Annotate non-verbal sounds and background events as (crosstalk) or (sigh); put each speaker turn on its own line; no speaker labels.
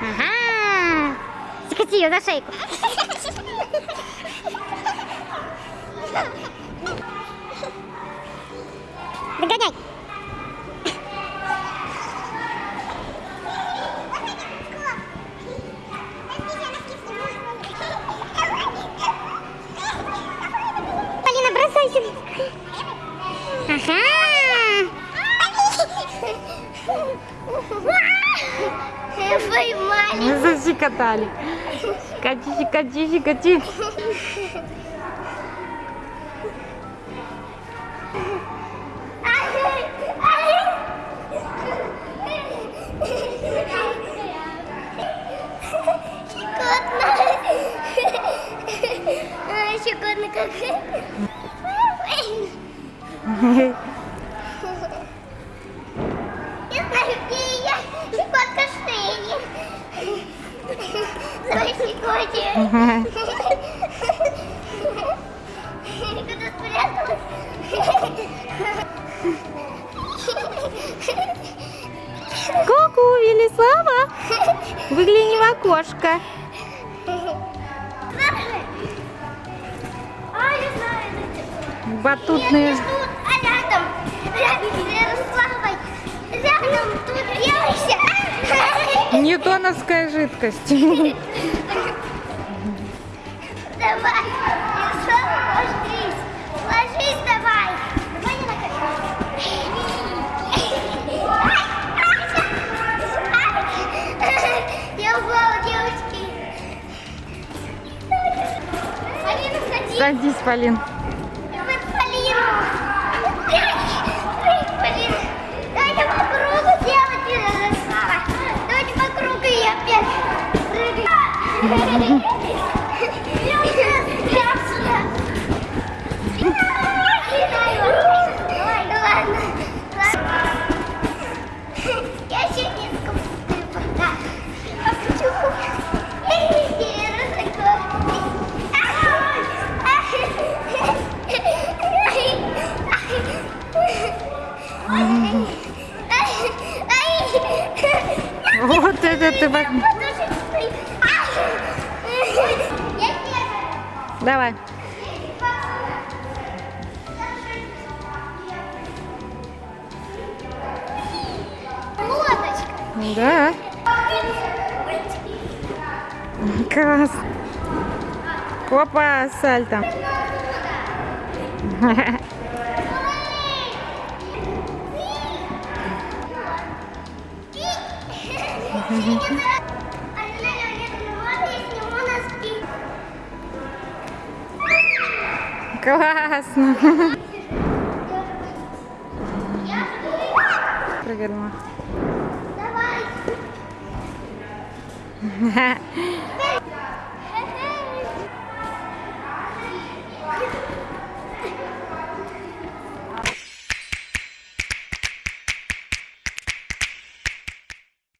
Ага. Закати ее за шейку. Догоняй. Поймали. (laughs)
Защекотали. Щекочи, щекочи, щекочи.
Щекотно. (laughs) Щекотно как. (laughs)
Ку-ку, Велислава. Выгляни в окошко. Батутные.
а рядом. Рядом Ярославой. Рядом тут девочка.
Ньютоновская жидкость.
Давай, ложись. Ложись давай. Давай я упала, девочки.
Садись, Полин.
Вот
это ты... Давай.
Лодочка.
Да. Класс. Опа, сальто. (laughs) Классно. Прыгнула.
Давай. (laughs)